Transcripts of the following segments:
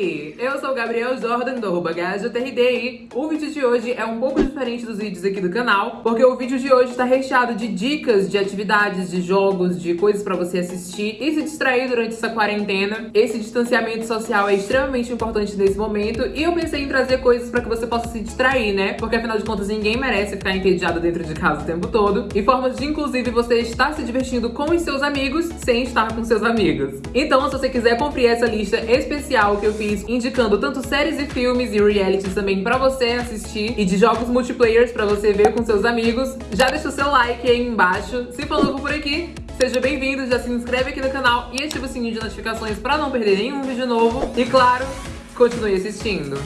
Eu sou o Gabriel Jordan do arroba GajoTRD o vídeo de hoje é um pouco diferente dos vídeos aqui do canal, porque o vídeo de hoje está recheado de dicas de atividades, de jogos, de coisas pra você assistir e se distrair durante essa quarentena. Esse distanciamento social é extremamente importante nesse momento e eu pensei em trazer coisas pra que você possa se distrair, né? Porque afinal de contas ninguém merece ficar entediado dentro de casa o tempo todo e formas de inclusive você estar se divertindo com os seus amigos sem estar com seus amigos. Então se você quiser cumprir essa lista especial que eu fiz indicando tanto séries e filmes e realities também pra você assistir e de jogos multiplayers pra você ver com seus amigos. Já deixa o seu like aí embaixo. Se for novo por aqui, seja bem-vindo, já se inscreve aqui no canal e ativa o sininho de notificações pra não perder nenhum vídeo novo. E claro, continue assistindo.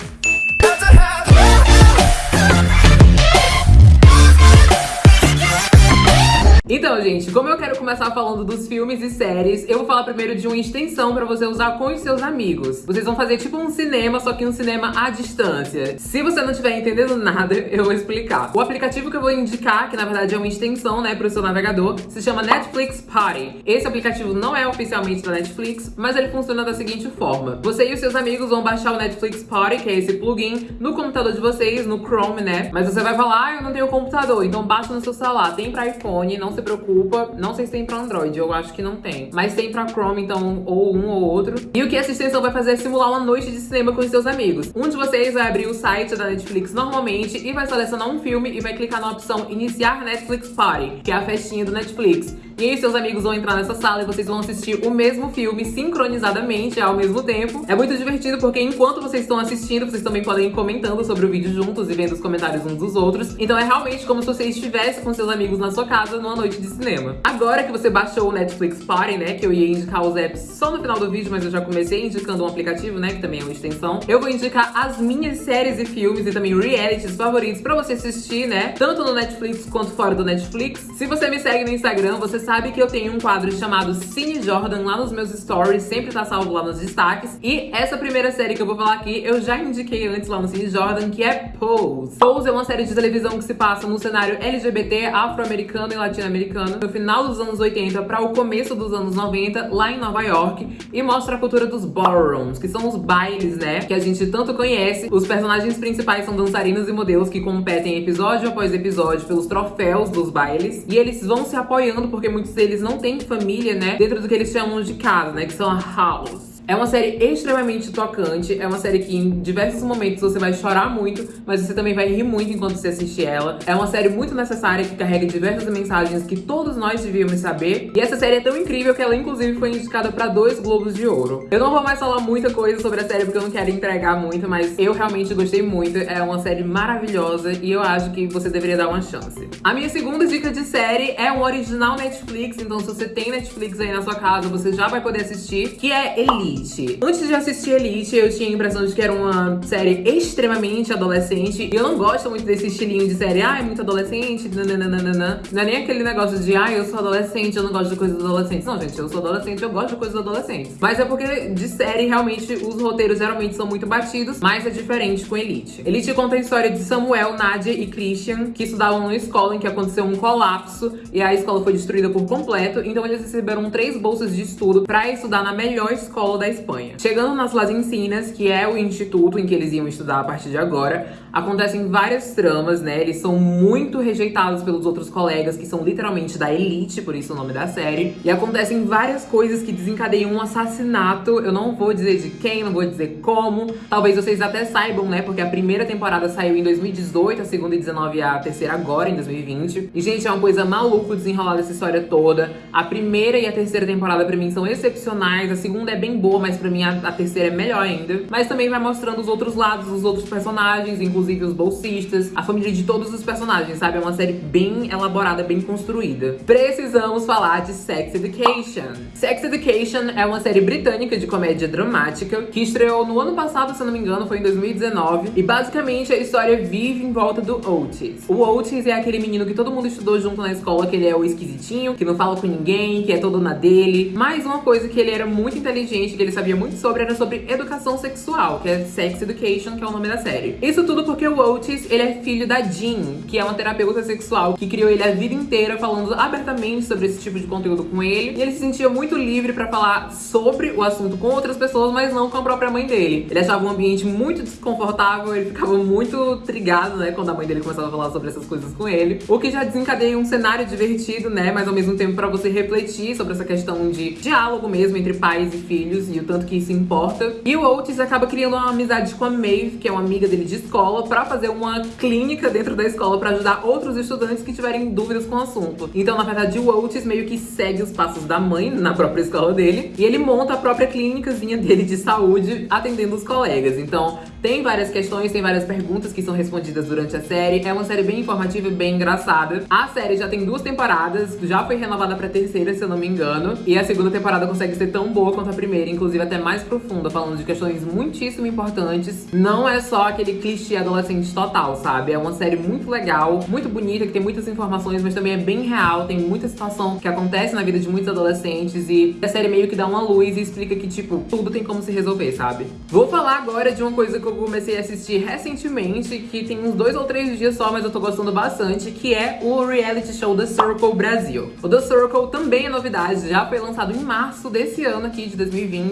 Então, gente, como eu quero começar falando dos filmes e séries, eu vou falar primeiro de uma extensão pra você usar com os seus amigos. Vocês vão fazer tipo um cinema, só que um cinema à distância. Se você não estiver entendendo nada, eu vou explicar. O aplicativo que eu vou indicar, que na verdade é uma extensão, né, pro seu navegador, se chama Netflix Party. Esse aplicativo não é oficialmente da Netflix, mas ele funciona da seguinte forma. Você e os seus amigos vão baixar o Netflix Party, que é esse plugin, no computador de vocês, no Chrome, né? Mas você vai falar, ah, eu não tenho computador, então baixa no seu celular. Tem pra iPhone, não se preocupa. Não sei se tem pra Android, eu acho que não tem. Mas tem pra Chrome, então, ou um ou outro. E o que essa extensão vai fazer é simular uma noite de cinema com os seus amigos. Um de vocês vai abrir o site da Netflix normalmente e vai selecionar um filme e vai clicar na opção Iniciar Netflix Party, que é a festinha do Netflix. E aí seus amigos vão entrar nessa sala e vocês vão assistir o mesmo filme sincronizadamente ao mesmo tempo. É muito divertido porque enquanto vocês estão assistindo, vocês também podem ir comentando sobre o vídeo juntos e vendo os comentários uns dos outros. Então é realmente como se você estivesse com seus amigos na sua casa numa noite de cinema. Agora que você baixou o Netflix Party, né, que eu ia indicar os apps só no final do vídeo, mas eu já comecei indicando um aplicativo, né, que também é uma extensão. Eu vou indicar as minhas séries e filmes e também realities favoritos pra você assistir, né, tanto no Netflix quanto fora do Netflix. Se você me segue no Instagram, você sabe que eu tenho um quadro chamado Cine Jordan lá nos meus stories, sempre tá salvo lá nos destaques. E essa primeira série que eu vou falar aqui, eu já indiquei antes lá no Cine Jordan, que é Pose. Pose é uma série de televisão que se passa no cenário LGBT, afro-americano e latino-americano, no final dos anos 80 para o começo dos anos 90, lá em Nova York, e mostra a cultura dos ballrooms, que são os bailes, né, que a gente tanto conhece. Os personagens principais são dançarinos e modelos que competem episódio após episódio pelos troféus dos bailes, e eles vão se apoiando porque muitos deles não têm família, né, dentro do que eles chamam de casa, né, que são a house. É uma série extremamente tocante, é uma série que em diversos momentos você vai chorar muito, mas você também vai rir muito enquanto você assiste ela. É uma série muito necessária que carrega diversas mensagens que todos nós devíamos saber. E essa série é tão incrível que ela inclusive foi indicada para dois Globos de Ouro. Eu não vou mais falar muita coisa sobre a série porque eu não quero entregar muito, mas eu realmente gostei muito. É uma série maravilhosa e eu acho que você deveria dar uma chance. A minha segunda dica de série é um original Netflix, então se você tem Netflix aí na sua casa, você já vai poder assistir, que é Elite. Elite. Antes de assistir Elite, eu tinha a impressão de que era uma série extremamente adolescente. E eu não gosto muito desse estilinho de série, ah, é muito adolescente, nananana. Não é nem aquele negócio de, ah, eu sou adolescente, eu não gosto de coisas adolescentes. Não, gente, eu sou adolescente, eu gosto de coisas adolescentes. Mas é porque de série, realmente, os roteiros geralmente são muito batidos, mas é diferente com Elite. Elite conta a história de Samuel, Nadia e Christian, que estudavam numa escola em que aconteceu um colapso e a escola foi destruída por completo. Então eles receberam três bolsas de estudo pra estudar na melhor escola da Espanha. Chegando nas Las Encinas, que é o instituto em que eles iam estudar a partir de agora, acontecem várias tramas, né? Eles são muito rejeitados pelos outros colegas, que são literalmente da elite, por isso o nome da série. E acontecem várias coisas que desencadeiam um assassinato. Eu não vou dizer de quem, não vou dizer como. Talvez vocês até saibam, né? Porque a primeira temporada saiu em 2018, a segunda em 19 e a terceira agora, em 2020. E, gente, é uma coisa maluca desenrolar dessa história toda. A primeira e a terceira temporada, pra mim, são excepcionais. A segunda é bem boa, mas pra mim a, a, terceira é melhor ainda. Mas também vai mostrando os outros lados, os outros personagens, inclusive os bolsistas, a família de todos os personagens, sabe? É uma série bem elaborada, bem construída. Precisamos falar de Sex Education. Sex Education é uma série britânica de comédia dramática que estreou no ano passado, se não me engano, foi em 2019. E basicamente a história vive em volta do Otis. O Otis é aquele menino que todo mundo estudou junto na escola, que ele é o esquisitinho, que não fala com ninguém, que é todo na dele. Mas uma coisa que ele era muito inteligente, ele sabia muito sobre era sobre educação sexual, que é Sex Education, que é o nome da série. Isso tudo porque o Otis, ele é filho da Jean, que é uma terapeuta sexual que criou ele a vida inteira falando abertamente sobre esse tipo de conteúdo com ele. E ele se sentia muito livre para falar sobre o assunto com outras pessoas, mas não com a própria mãe dele. Ele achava um ambiente muito desconfortável, ele ficava muito trigado, né, quando a mãe dele começava a falar sobre essas coisas com ele. O que já desencadeia um cenário divertido, né, mas ao mesmo tempo para você refletir sobre essa questão de diálogo mesmo entre pais e filhos e o tanto que isso importa. E o Otis acaba criando uma amizade com a Maeve, que é uma amiga dele de escola, para fazer uma clínica dentro da escola para ajudar outros estudantes que tiverem dúvidas com o assunto. Então, na verdade, o Otis meio que segue os passos da mãe na própria escola dele e ele monta a própria clínicazinha dele de saúde atendendo os colegas. Então, tem várias questões, tem várias perguntas que são respondidas durante a série. É uma série bem informativa e bem engraçada. A série já tem duas temporadas, já foi renovada pra terceira, se eu não me engano. E a segunda temporada consegue ser tão boa quanto a primeira, inclusive até mais profunda, falando de questões muitíssimo importantes. Não é só aquele clichê adolescente total, sabe? É uma série muito legal, muito bonita, que tem muitas informações, mas também é bem real, tem muita situação que acontece na vida de muitos adolescentes e a série meio que dá uma luz e explica que, tipo, tudo tem como se resolver, sabe? Vou falar agora de uma coisa que eu comecei a assistir recentemente, que tem uns dois ou três dias só, mas eu tô gostando bastante, que é o reality show The Circle Brasil. O The Circle também é novidade, já foi lançado em março desse ano aqui, de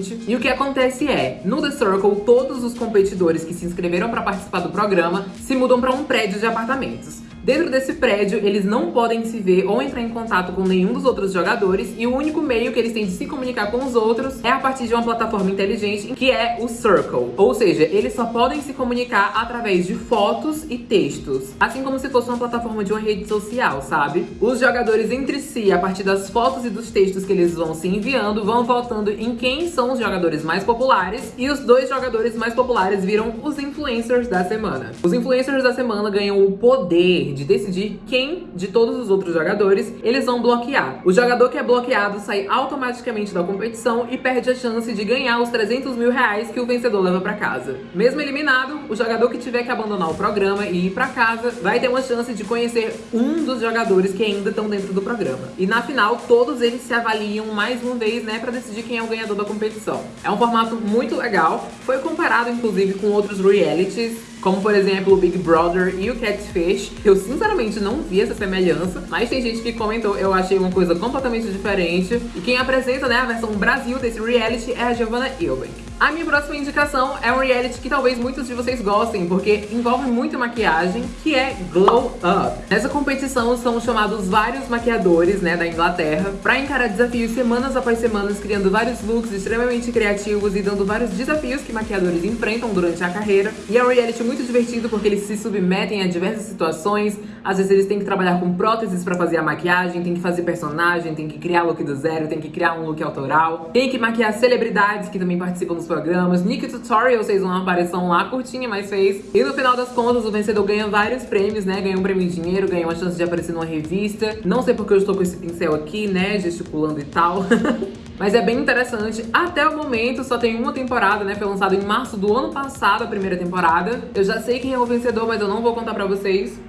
2020. E o que acontece é, no The Circle, todos os competidores que se inscreveram para participar do programa se mudam para um prédio de apartamentos. Dentro desse prédio, eles não podem se ver ou entrar em contato com nenhum dos outros jogadores e o único meio que eles têm de se comunicar com os outros é a partir de uma plataforma inteligente que é o Circle. Ou seja, eles só podem se comunicar através de fotos e textos, assim como se fosse uma plataforma de uma rede social, sabe? Os jogadores entre si, a partir das fotos e dos textos que eles vão se enviando, vão votando em quem são os jogadores mais populares e os dois jogadores mais populares viram os influencers da semana. Os influencers da semana ganham o poder de decidir quem de todos os outros jogadores eles vão bloquear. O jogador que é bloqueado sai automaticamente da competição e perde a chance de ganhar os 300 mil reais que o vencedor leva para casa. Mesmo eliminado, o jogador que tiver que abandonar o programa e ir para casa vai ter uma chance de conhecer um dos jogadores que ainda estão dentro do programa. E na final, todos eles se avaliam mais uma vez, né, para decidir quem é o ganhador da competição. É um formato muito legal, foi comparado inclusive com outros realities como por exemplo o Big Brother e o Catfish. Eu sinceramente não vi essa semelhança, mas tem gente que comentou, eu achei uma coisa completamente diferente. E quem apresenta né, a versão Brasil desse reality é a Giovanna Eubank. A minha próxima indicação é um reality que talvez muitos de vocês gostem, porque envolve muita maquiagem, que é Glow Up. Nessa competição são chamados vários maquiadores, né, da Inglaterra, pra encarar desafios semanas após semanas, criando vários looks extremamente criativos e dando vários desafios que maquiadores enfrentam durante a carreira. E é um reality muito divertido porque eles se submetem a diversas situações, às vezes eles têm que trabalhar com próteses pra fazer a maquiagem, tem que fazer personagem, tem que criar look do zero, tem que criar um look autoral, tem que maquiar celebridades que também participam dos programas. Nick Tutorial fez uma aparição lá curtinha, mas fez. E no final das contas, o vencedor ganha vários prêmios, né? Ganha um prêmio de dinheiro, ganha uma chance de aparecer numa revista. Não sei porque eu estou com esse pincel aqui, né? Gesticulando e tal. Mas é bem interessante. Até o momento só tem uma temporada, né? Foi lançado em março do ano passado a primeira temporada. Eu já sei quem é o vencedor, mas eu não vou contar pra vocês.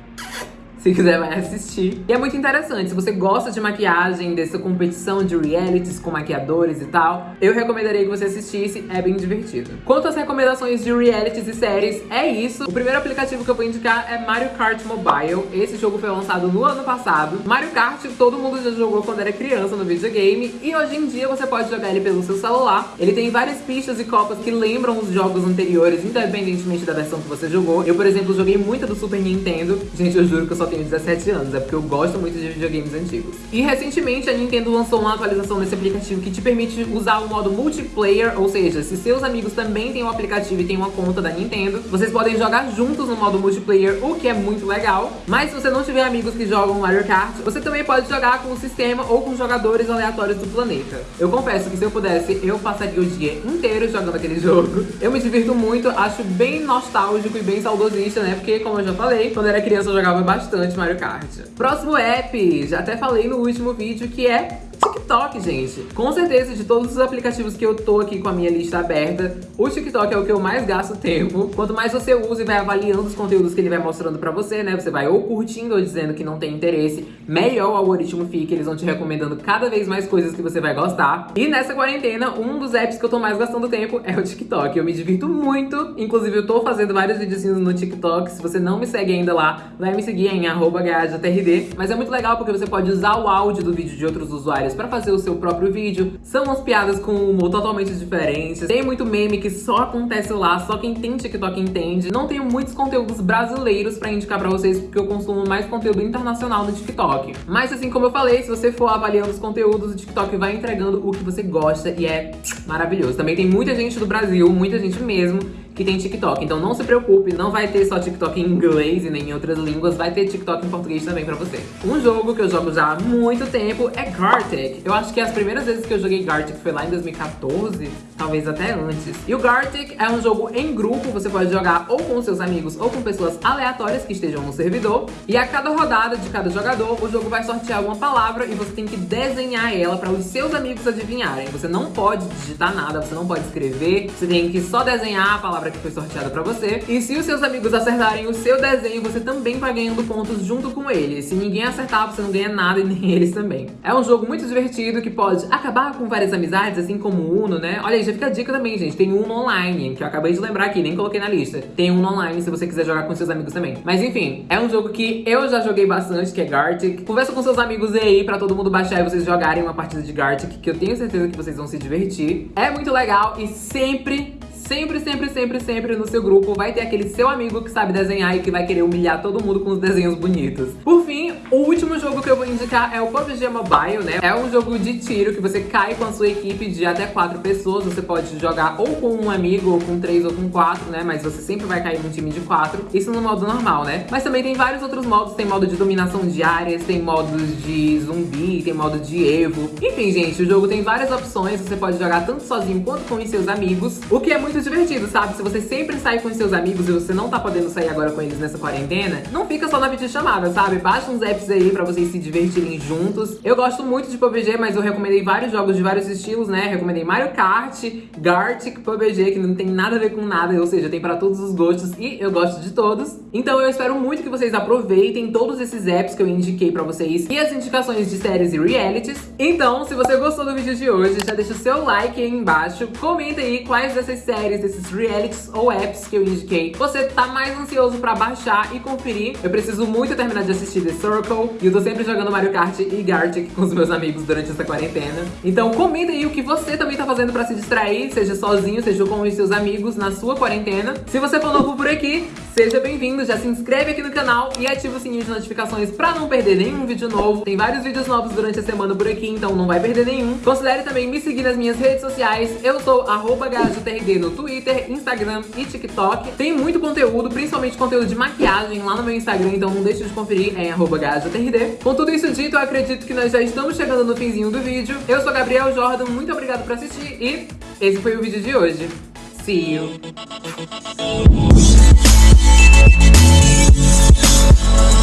Se quiser, vai assistir. E é muito interessante. Se você gosta de maquiagem, dessa competição de realities com maquiadores e tal, eu recomendaria que você assistisse. É bem divertido. Quanto às recomendações de realities e séries, é isso. O primeiro aplicativo que eu vou indicar é Mario Kart Mobile. Esse jogo foi lançado no ano passado. Mario Kart, todo mundo já jogou quando era criança no videogame. E hoje em dia você pode jogar ele pelo seu celular. Ele tem várias pistas e copas que lembram os jogos anteriores, independentemente da versão que você jogou. Eu, por exemplo, joguei muita do Super Nintendo. Gente, eu juro que eu só tenho 17 anos, é porque eu gosto muito de videogames antigos. E recentemente a Nintendo lançou uma atualização nesse aplicativo que te permite usar o modo multiplayer, ou seja, se seus amigos também têm um aplicativo e têm uma conta da Nintendo, vocês podem jogar juntos no modo multiplayer, o que é muito legal. Mas se você não tiver amigos que jogam Mario Kart, você também pode jogar com o sistema ou com jogadores aleatórios do planeta. Eu confesso que se eu pudesse, eu passaria o dia inteiro jogando aquele jogo. Eu me divirto muito, acho bem nostálgico e bem saudosista, né? Porque, como eu já falei, quando eu era criança eu jogava bastante Mario Kart. Próximo app, já até falei no último vídeo, que é TikTok, gente. Com certeza, de todos os aplicativos que eu tô aqui com a minha lista aberta, o TikTok é o que eu mais gasto tempo. Quanto mais você usa e vai avaliando os conteúdos que ele vai mostrando pra você, né? Você vai ou curtindo ou dizendo que não tem interesse, melhor o algoritmo fica, eles vão te recomendando cada vez mais coisas que você vai gostar. E nessa quarentena, um dos apps que eu tô mais gastando tempo é o TikTok. Eu me divirto muito, inclusive eu tô fazendo vários videozinhos no TikTok. Se você não me segue ainda lá, vai me seguir em arroba Mas é muito legal porque você pode usar o áudio do vídeo de outros usuários pra fazer o seu próprio vídeo. São umas piadas com humor totalmente diferentes. Tem muito meme que só acontece lá, só quem tem TikTok entende. Não tenho muitos conteúdos brasileiros pra indicar pra vocês, porque eu consumo mais conteúdo internacional no TikTok. Mas assim como eu falei, se você for avaliando os conteúdos, o TikTok vai entregando o que você gosta e é maravilhoso. Também tem muita gente do Brasil, muita gente mesmo, que tem TikTok. Então não se preocupe, não vai ter só TikTok em inglês e nem em outras línguas, vai ter TikTok em português também pra você. Um jogo que eu jogo já há muito tempo é Gartic. Eu acho que as primeiras vezes que eu joguei Gartic foi lá em 2014, talvez até antes. E o Gartic é um jogo em grupo, você pode jogar ou com seus amigos ou com pessoas aleatórias que estejam no servidor. E a cada rodada de cada jogador, o jogo vai sortear uma palavra e você tem que desenhar ela para os seus amigos adivinharem. Você não pode digitar nada, você não pode escrever, você tem que só desenhar a palavra que foi sorteada pra você. E se os seus amigos acertarem o seu desenho, você também vai ganhando pontos junto com eles. Se ninguém acertar, você não ganha nada e nem eles também. É um jogo muito divertido que pode acabar com várias amizades, assim como o Uno, né? Olha aí, já fica a dica também, gente. Tem Uno Online, que eu acabei de lembrar aqui, nem coloquei na lista. Tem Uno Online se você quiser jogar com seus amigos também. Mas enfim, é um jogo que eu já joguei bastante, que é Gartic. Conversa com seus amigos aí pra todo mundo baixar e vocês jogarem uma partida de Gartic, que eu tenho certeza que vocês vão se divertir. É muito legal e sempre Sempre, sempre, sempre, sempre no seu grupo vai ter aquele seu amigo que sabe desenhar e que vai querer humilhar todo mundo com os desenhos bonitos. Por fim, o último jogo que eu vou indicar é o PUBG Mobile, né? É um jogo de tiro que você cai com a sua equipe de até quatro pessoas. Você pode jogar ou com um amigo, ou com três, ou com quatro, né? Mas você sempre vai cair num time de quatro. Isso no modo normal, né? Mas também tem vários outros modos. Tem modo de dominação de áreas, tem modos de zumbi, tem modo de evo. Enfim, gente, o jogo tem várias opções. Você pode jogar tanto sozinho quanto com os seus amigos. O que é muito divertido, sabe? Se você sempre sai com seus amigos e você não tá podendo sair agora com eles nessa quarentena, não fica só na videochamada, sabe? Baixa uns apps aí pra vocês se divertirem juntos. Eu gosto muito de PUBG, mas eu recomendei vários jogos de vários estilos, né? Recomendei Mario Kart, Gartic, PUBG, que não tem nada a ver com nada, ou seja, tem pra todos os gostos e eu gosto de todos. Então eu espero muito que vocês aproveitem todos esses apps que eu indiquei pra vocês e as indicações de séries e realities. Então, se você gostou do vídeo de hoje, já deixa o seu like aí embaixo, comenta aí quais dessas séries desses realities ou apps que eu indiquei, você tá mais ansioso pra baixar e conferir. Eu preciso muito terminar de assistir The Circle e eu tô sempre jogando Mario Kart e Gartic com os meus amigos durante essa quarentena. Então comenta aí o que você também tá fazendo pra se distrair, seja sozinho, seja com os seus amigos na sua quarentena. Se você for novo por aqui, seja bem-vindo, já se inscreve aqui no canal e ativa o sininho de notificações pra não perder nenhum vídeo novo. Tem vários vídeos novos durante a semana por aqui, então não vai perder nenhum. Considere também me seguir nas minhas redes sociais. Eu sou arroba no Twitter, Instagram e TikTok. Tem muito conteúdo, principalmente conteúdo de maquiagem lá no meu Instagram, então não deixe de conferir em arroba Com tudo isso dito, eu acredito que nós já estamos chegando no finzinho do vídeo. Eu sou Gabriel Jordan, muito obrigado por assistir e esse foi o vídeo de hoje. See you! Oh,